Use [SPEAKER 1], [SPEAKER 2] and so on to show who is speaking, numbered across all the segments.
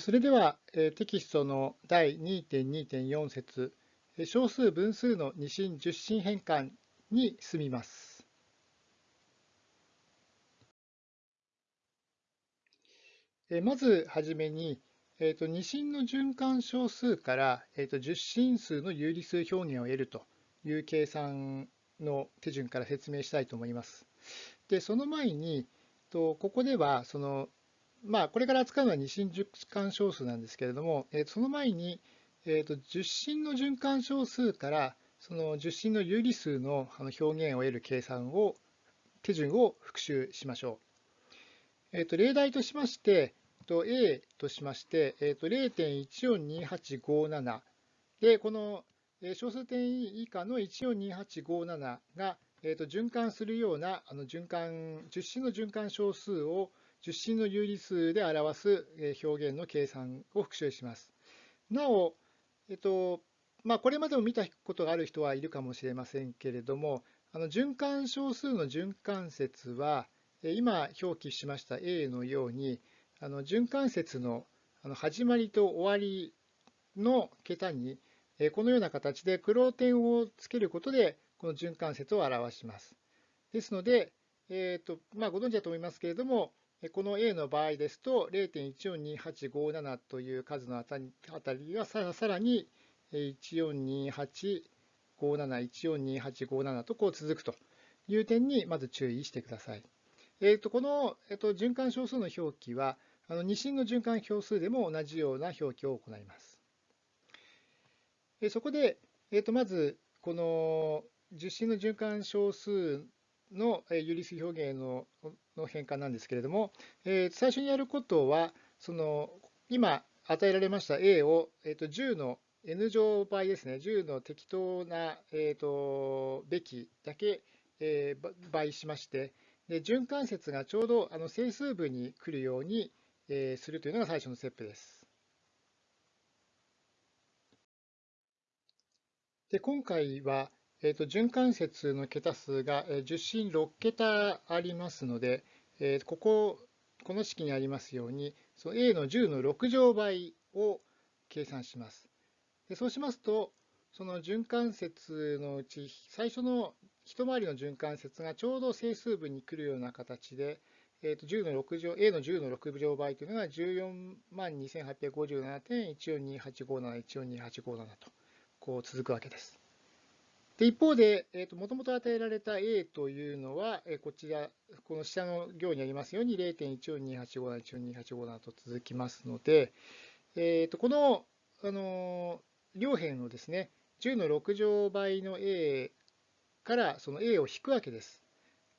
[SPEAKER 1] それではテキストの第2.2.4節小数分数の二進十進変換に進みます。まずはじめに、えーと、二進の循環小数から、えーと、十進数の有理数表現を得るという計算の手順から説明したいと思います。で、その前に、とここではそのまあ、これから扱うのは二進循環小数なんですけれども、えー、その前に、えーと、十進の循環小数からその十進の有理数の表現を得る計算を手順を復習しましょう。えーと、例題としまして、と A としまして、えーと、0.142857で、この小数点以下の142857が、えー、と循環するようなあの循環十進の循環小数を十進の有理数で表す表現の計算を復習します。なお、えっとまあ、これまでも見たことがある人はいるかもしれませんけれども、あの循環小数の循環節は、今表記しました A のように、あの循環節の始まりと終わりの桁に、このような形で黒点をつけることで、この循環節を表します。ですので、えーとまあ、ご存知だと思いますけれども、この A の場合ですと、0.142857という数のあたりがさらに142857、142857とこう続くという点にまず注意してください。えー、とこの、えー、と循環小数の表記は、あの二進の循環小数でも同じような表記を行います。えそこで、えー、とまず、この十進の循環小数の有理数表現のの変換なんですけれども、えー、最初にやることは、その今与えられました A を、えー、と10の n 乗倍ですね、10の適当な、えー、とべきだけ、えー、倍しまして、で循環節がちょうどあの整数部に来るように、えー、するというのが最初のステップです。で今回は、えーと、循環節の桁数が10進6桁ありますので、えー、ここ、この式にありますように、その a の10の6乗倍を計算します。でそうしますと、その循環節のうち最初の一回りの循環節がちょうど整数部に来るような形で、えー、と10の6乗 a の10の6乗倍というのが14万2857.142857、142857とこう続くわけです。で一方で、えーと、もともと与えられた A というのは、えー、こちら、この下の行にありますように0.142857、142857と続きますので、えーと、この、あの両辺をですね、10の6乗倍の A からその A を引くわけです。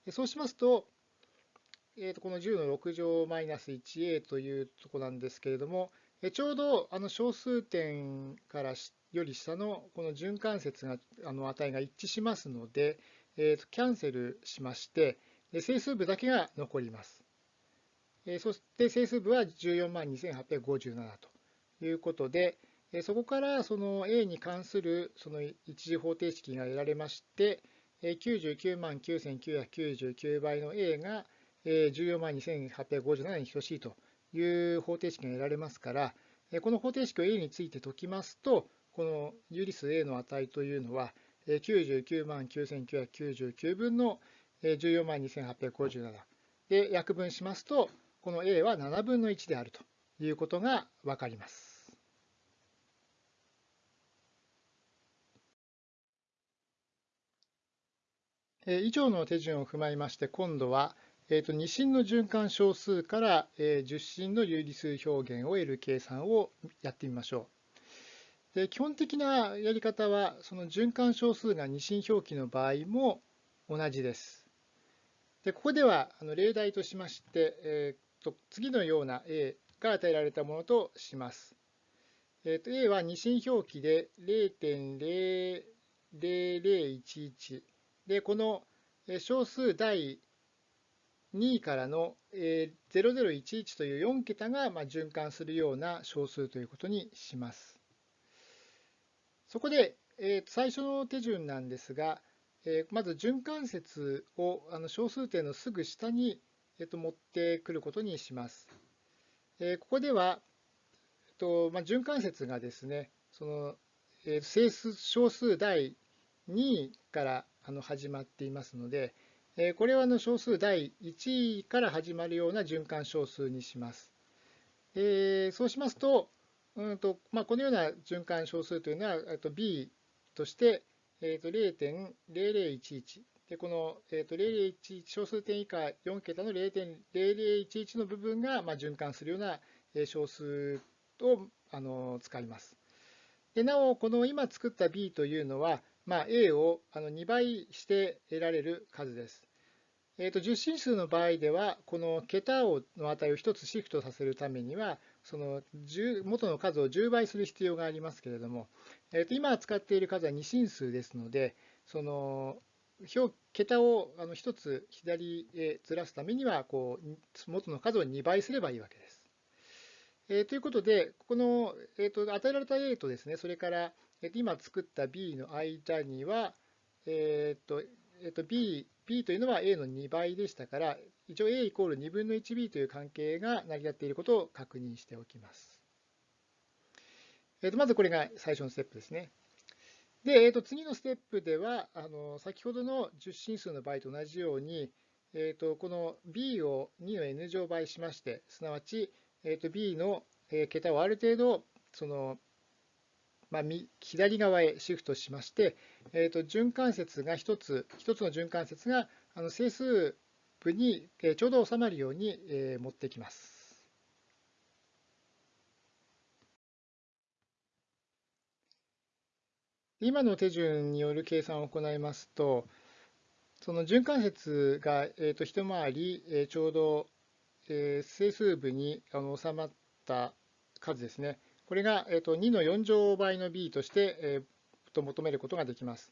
[SPEAKER 1] でそうしますと、えー、とこの10の6乗マイナス 1a というとこなんですけれども、ちょうどあの小数点からしてより下のこの循環節があの値が一致しますので、えー、とキャンセルしまして整数部だけが残ります。えそして整数部は14万2857ということで、えそこからその A に関するその一次方程式が得られまして、99万9999倍の A が14万2857に等しいという方程式が得られますから、この方程式を A について解きますと、この有理数 A の値というのは、99万9999分の14万2857で約分しますと、この A は7分の1であるということがわかります。以上の手順を踏まえまして、今度は、えー、と2進の循環小数から、え10進の有理数表現を得る計算をやってみましょう。で基本的なやり方は、その循環小数が二進表記の場合も同じです。でここではあの例題としまして、えー、と次のような A が与えられたものとします。えー、と A は二進表記で0.00011で、この小数第2位からの0011という4桁が循環するような小数ということにします。そこで、えー、最初の手順なんですが、えー、まず循環節をあの小数点のすぐ下に、えー、と持ってくることにします。えー、ここでは、とまあ、循環節がですね、そのえー、整数小数第2からあの始まっていますので、えー、これはの小数第1位から始まるような循環小数にします。えー、そうしますと、うんとまあ、このような循環小数というのは、と b として、えー、と0.0011で、この、えー、と0011小数点以下4桁の0.0011の部分が、まあ、循環するような小数をあの使います。でなお、この今作った b というのは、まあ、a をあの2倍して得られる数です。えー、と10進数の場合では、この桁をの値を1つシフトさせるためには、その元の数を10倍する必要がありますけれども、えー、と今使っている数は2進数ですので、その表桁をあの1つ左へずらすためにはこう元の数を2倍すればいいわけです。えー、ということで、この、えーと、与えられた A とですね、それから、えー、と今作った B の間には、えーとえー、と B, B というのは A の2倍でしたから、一応 A イコール2分の 1B という関係が成り立っていることを確認しておきます。えー、とまずこれが最初のステップですね。で、えー、と次のステップでは、あの先ほどの10進数の場合と同じように、えー、とこの b を2の n 乗倍しまして、すなわち、えー、と b の桁をある程度、そのまあ、左側へシフトしまして、えー、と循環節が1つ、1つの循環節があの整数部にちょうど収まるように持ってきます。今の手順による計算を行いますと、その循環節が、えー、と一回り、えー、ちょうど、えー、整数部にあの収まった数ですね。これが、えー、と2の4乗倍の b として、えー、と求めることができます。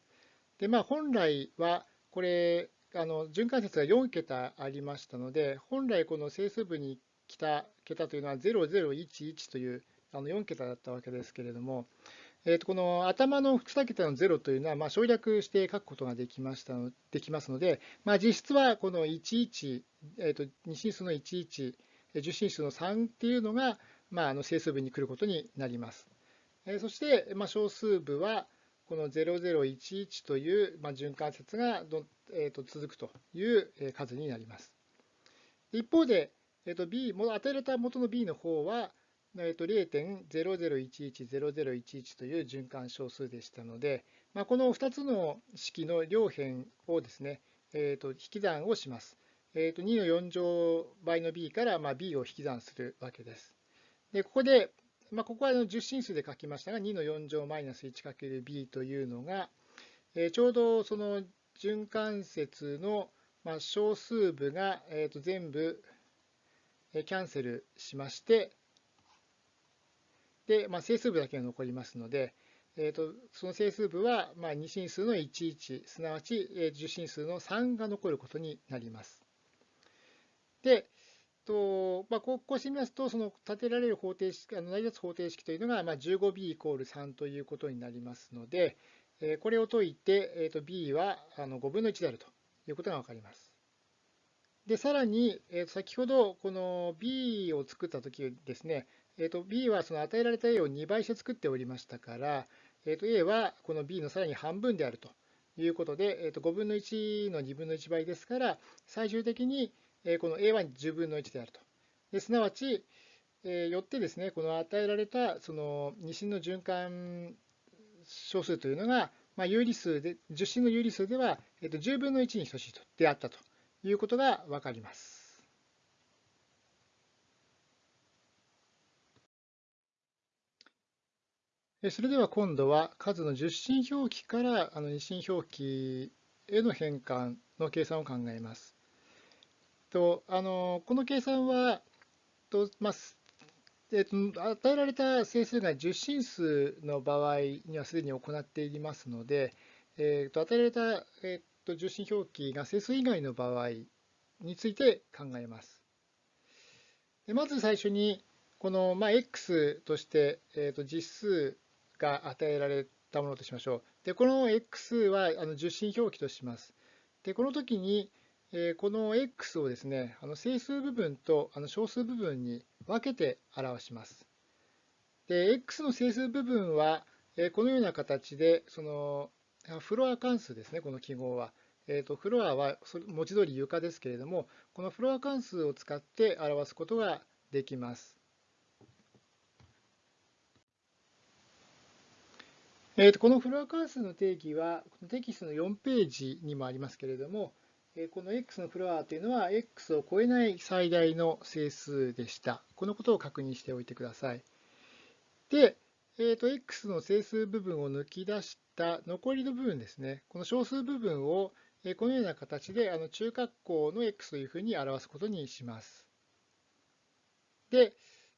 [SPEAKER 1] で、まあ、本来は、これ、あの循環節が4桁ありましたので、本来この整数部に来た桁というのは0011というあの4桁だったわけですけれども、えー、とこの頭の2桁の0というのは、まあ、省略して書くことができましたのできますので、まあ、実質はこの11、えー、と2進数の11、10進数の3っていうのが、まあ、あの整数部に来ることになります。えー、そして、まあ、小数部はこの0011という、まあ、循環節がど、えー、と続くという数になります。一方で、えー、と B 与えられた元の B の方は、えー、と0.00110011という循環小数でしたので、まあ、この2つの式の両辺をですね、えー、と引き算をします。えー、と2の4乗倍の b からまあ b を引き算するわけです。でここで、まあ、ここは10進数で書きましたが、2の4乗マイナス 1×b というのが、えー、ちょうどその循環節のま小数部が、えー、と全部キャンセルしまして、で、まあ、整数部だけが残りますので、えーと、その整数部は、まあ、2進数の11、すなわちえ10進数の3が残ることになります。で、とまあ、こうしてみますと、その立てられる方程式、あの成り立つ方程式というのが、まあ、15b イコール3ということになりますので、え、これを解いて、えー、と b はあの5分の1であるということが分かります。で、さらに、えー、と先ほどこの b を作ったときですね、えー、と b はその与えられた a を2倍して作っておりましたから、えー、と a はこの b のさらに半分であるということで、えー、と5分の1の2分の1倍ですから、最終的にこの a は10分の1であると。ですなわち、えよってですね、この与えられたその二進の循環小数というのが、まあ、有理数で、10進の有理数では、えー、と10分の1に等しいとであったということがわかります。それでは今度は数の10進表記からあの二進表記への変換の計算を考えます。とあのこの計算はと、まあえっと、与えられた整数が10進数の場合にはすでに行っていますので、えっと、与えられた、えっと、10進表記が整数以外の場合について考えます。でまず最初にこの、まあ、x として、えっと、実数が与えられたものとしましょう。で、この x はあの受信表記とします。で、この時に、え、この x をですね、あの整数部分とあの小数部分に分けて表します。で、x の整数部分は、えこのような形で、そのフロア関数ですね、この記号は。えーと、フロアは文字通り床ですけれども、このフロア関数を使って表すことができます。えーと、このフロア関数の定義はテキストの4ページにもありますけれども、この x のフロアというのは x を超えない最大の整数でした。このことを確認しておいてください。で、えーと、x の整数部分を抜き出した残りの部分ですね、この小数部分をこのような形であの中括弧の x というふうに表すことにします。で、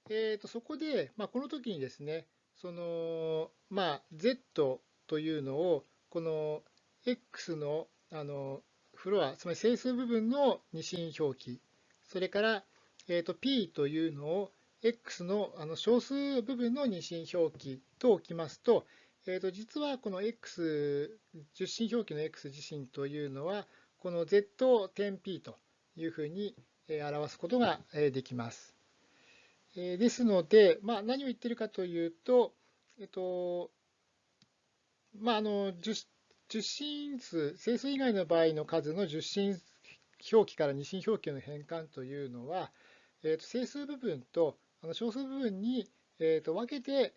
[SPEAKER 1] えー、とそこで、まあ、この時にですね、その、まあ、z というのを、この x のあのフロア、つまり整数部分の二進表記、それから、えー、と p というのを x のあの小数部分の二進表記と置きますと、えー、と実はこの x、十進表記の x 自身というのは、この z 点 p というふうに表すことができます。ですので、まあ、何を言っているかというと、えっと、まあ、あの十進数、整数以外の場合の数の十進表記から二進表記の変換というのは、えっと、整数部分とあの小数部分に、えっと、分けて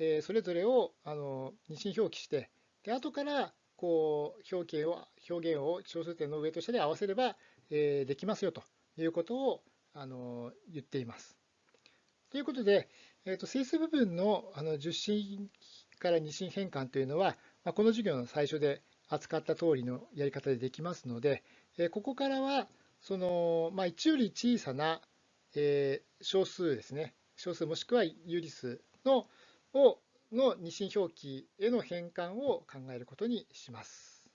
[SPEAKER 1] えそれぞれをあの二進表記して、で後からこう表記を表現を小数点の上と下で合わせれば、えできますよということをあの言っています。ということで、えー、と整数部分のあの十進から二進変換というのは、まあ、この授業の最初で扱った通りのやり方でできますので、えここからはその、まあ、1より小さな、え小数ですね、小数もしくは有理数のをの二進表記への変換を考えることにします。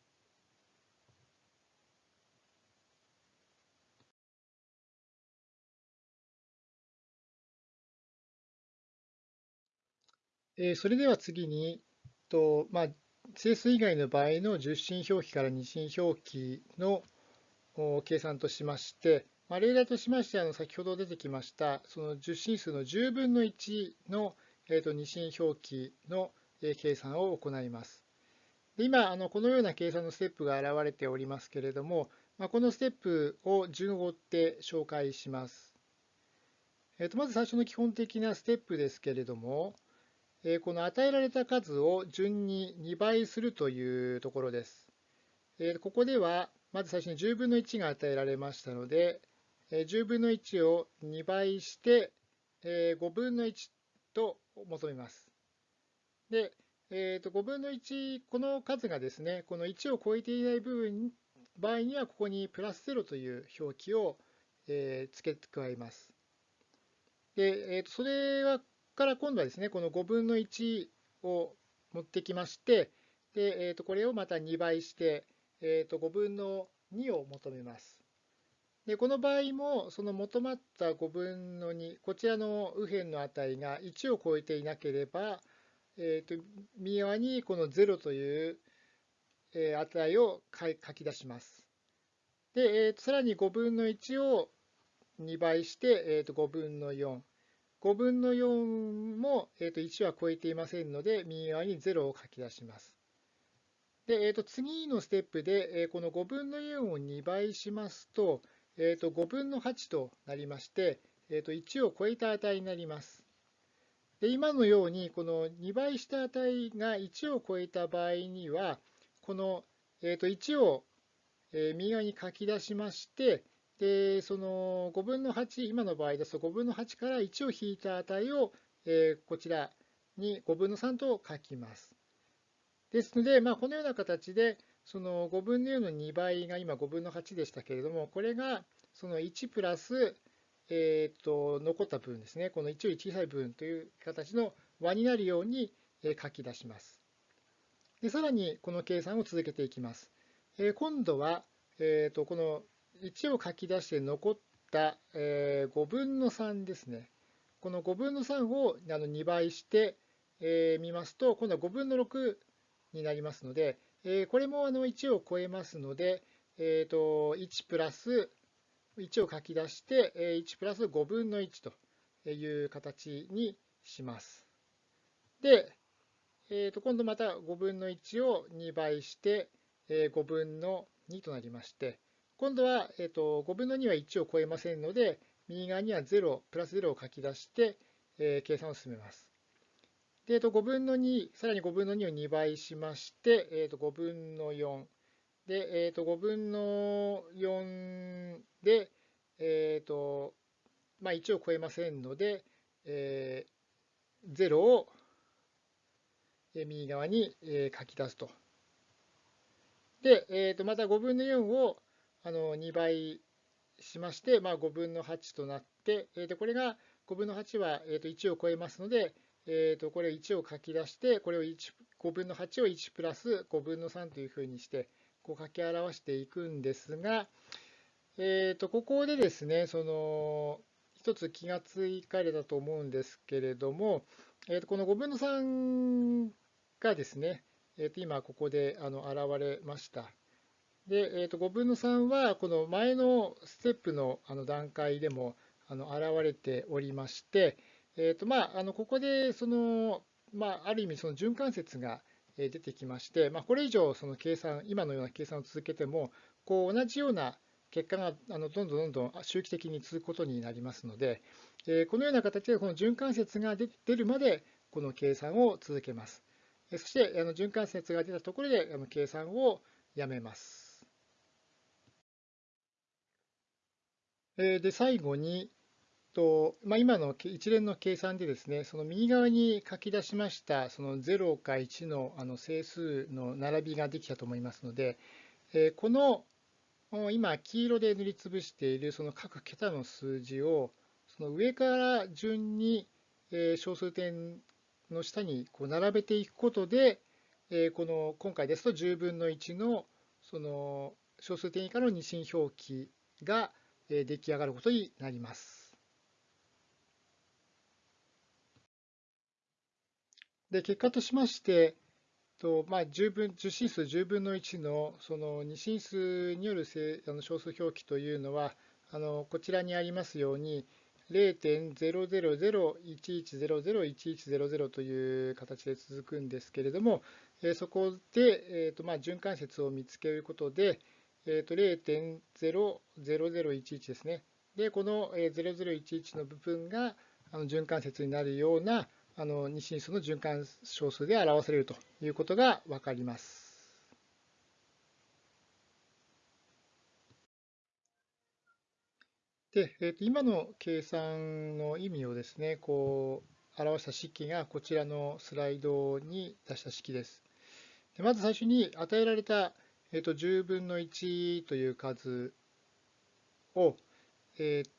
[SPEAKER 1] それでは次に、とまあ、整数以外の場合の十進表記から二進表記の計算としまして、まあ、例題としましてあの先ほど出てきましたその十進数の10分の1のえー、と二進表記の計算を行います。で今、あのこのような計算のステップが現れておりますけれども、まあ、このステップを順を追って紹介します。えー、とまず最初の基本的なステップですけれども、え、この与えられた数を順に2倍するというところです。え、ここでは、まず最初に10分の1が与えられましたので、10分の1を2倍して5分の1と求めます。で、えー、と5分の1、この数がですね、この1を超えていない部分場合には、ここにプラス0という表記を、え、付け加えます。で、えー、とそれはから今度はですね、この5分の1を持ってきまして、でえー、とこれをまた2倍して、えー、と5分の2を求めます。でこの場合もその求まった5分の2こちらの右辺の値が1を超えていなければ、えー、と右側にこの0という値を書き出します。で、えー、とさらに5分の1を2倍して、えー、と5分の4。5分の4も、えー、と1は超えていませんので、右側に0を書き出します。で、えー、と次のステップで、えー、この5分の4を2倍しますと、えー、と5分の8となりまして、えー、と1を超えた値になります。で今のようにこの2倍した値が1を超えた場合にはこの、えー、と1を右側に書き出しましてでその5分の8今の場合ですと5分の8から1を引いた値を、えこちらに5分の3と書きます。ですので、まあ、このような形でその5分の4の2倍が今5分の8でしたけれども、これがその1プラス、えー、と残った部分ですね、この1より小さい部分という形の和になるように書き出します。でさらにこの計算を続けていきます。えー、今度は、えー、とこの1を書き出して残った、えー、5分の3ですね。この5分の3をあの2倍して、えー、みますと、今度は5分の6になりますので、えこれもあの1を超えますので、えー、と1プラス1を書き出してえ1プラス5分の1という形にします。で、えー、と今度また5分の1を2倍して、えー、5分の2となりまして、今度は、えー、と5分の2は1を超えませんので、右側には0、プラス0を書き出して、えー、計算を進めます。で、えー、と5分の2、さらに5分の2を2倍しまして、えー、と5分の4。で、えー、と5分の4で、えーとまあ、1を超えませんので、えー、0を右側に書き出すと。で、えー、とまた5分の4をあの2倍しまして、まあ、5分の8となって、えー、とこれが5分の8は、えー、と1を超えますので、えー、とこれを1を書き出して、これを1 5分の8を1プラス5分の3というふうにして、こう書き表していくんですが、えー、とここでですね、その一つ気がつかれたと思うんですけれども、えー、とこの5分の3がですね、えー、と今ここであの現れました。で、えー、と5分の3はこの前のステップのあの段階でもあの現れておりまして、えーとまあ、あのここでその、まあ、ある意味その循環節が出てきまして、まあ、これ以上その計算今のような計算を続けてもこう同じような結果があのどんどんどんどん周期的に続くことになりますので、えこのような形でこの循環節が出るまでこの計算を続けます。そしてあの循環節が出たところであの計算をやめます。で最後にと、まあ、今の一連の計算でですね、その右側に書き出しましたその0か1のあの整数の並びができたと思いますので、えこの今、黄色で塗りつぶしているその各桁の数字を、その上から順に小数点の下にこう並べていくことで、この今回ですと10分の1のその小数点以下の二進表記が出来上がることになります。で結果としまして、とまあ、10分10進数10分の1のその2進数によるあの小数表記というのはあのこちらにありますように0.00011001100という形で続くんですけれども、そこで、えーとまあ、循環節を見つけることで、えー、と0.00011ですね。で、この0011の部分があの循環節になるようなあの二進数の循環小数で表されるということが分かります。で、えー、と今の計算の意味をですね、こう表した式がこちらのスライドに出した式です。でまず最初に与えられた、えー、と10分の1という数を、えー、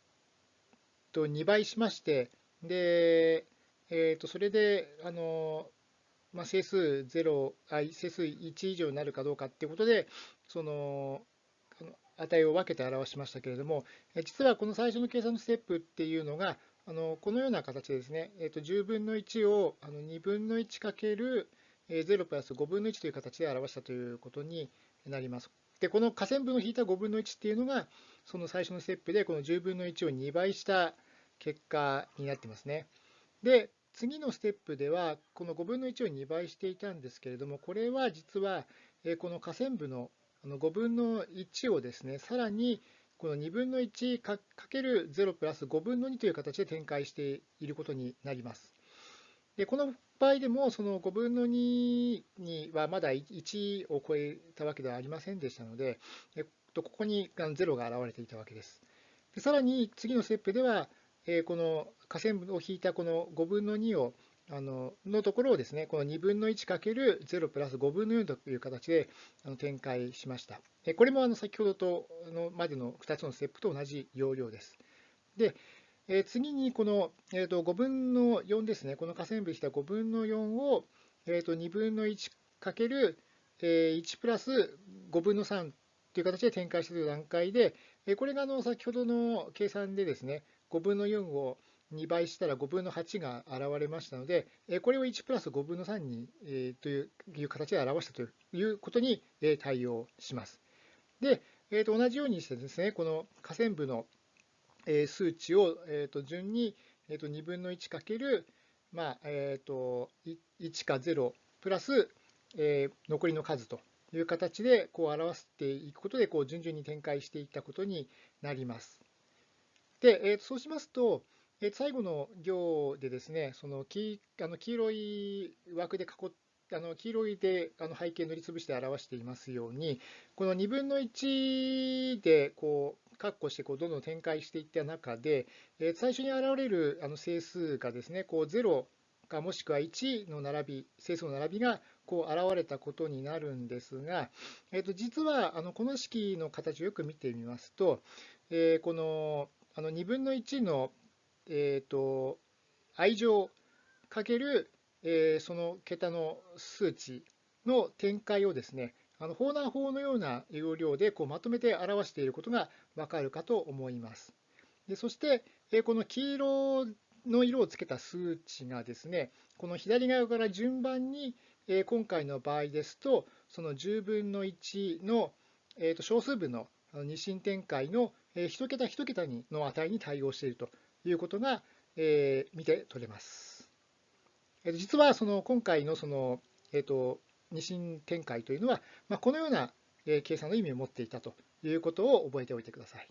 [SPEAKER 1] と2倍しまして、で、えー、とそれであの、まあ、整数0あ整数1以上になるかどうかっていうことでその値を分けて表しましたけれども実はこの最初の計算のステップっていうのがあのこのような形でですね、えー、と10分の1をあの2分の1かける0プラス5分の1という形で表したということになります。で、この下線分を引いた5分の1っていうのが、その最初のステップでこの10分の1を2倍した結果になってますね。で、次のステップでは、この5分の1を2倍していたんですけれども、これは実は、この下線部の5分の1をですね、さらにこの2分の1かける0プラス5分の2という形で展開していることになります。でこの場合でも、その5分の2にはまだ1を超えたわけではありませんでしたので、ここに0が現れていたわけです。でさらに次のステップでは、えこの下線を引いたこの5分の2をあののところをですね、この2分の1かける0プラス5分の4という形であの展開しました。これもあの先ほどとのまでの2つのステップと同じ要領です。で、え次にこの、えー、と5分の4ですね、この下線部した5分の4を、えー、と2分の1かける1プラス5分の3という形で展開している段階で、これがあの先ほどの計算でですね、5分の4を2倍したら5分の8が現れましたので、これを1プラス5分の3にという形で表したということに対応します。で、えー、と同じようにしてですね、この下線部の数値をえー、と順にえー、と2分の1かけるまあえーと、1か0プラス、え、残りの数という形でこう表していくことでこう順々に展開していったことになります。で、えー、そうしますと、えー、最後の行でですね、その黄あの黄色い枠で囲っあの黄色いであの背景塗りつぶして表していますように、この2分の1でこう括弧してこうどんどん展開していった中で、え最初に現れるあの整数がですね、こう0かもしくは1の並び、整数の並びがこう現れたことになるんですが、えー、と実はあのこの式の形をよく見てみますと、え、このあの2分の1の、えー、と愛乗かけるえ、その桁の数値の展開をですね、あの法難法のような要領でこうまとめて表していることがわかるかと思います。でそして、え、この黄色の色をつけた数値がですね、この左側から順番に、え、今回の場合ですと、その10分の1の、えー、と小数分の二進展開の1桁1桁にの値に対応しているということが、え、見て取れます。実はその今回のその、えーと、二進展開というのは、まあ、このような計算の意味を持っていたということを覚えておいてください。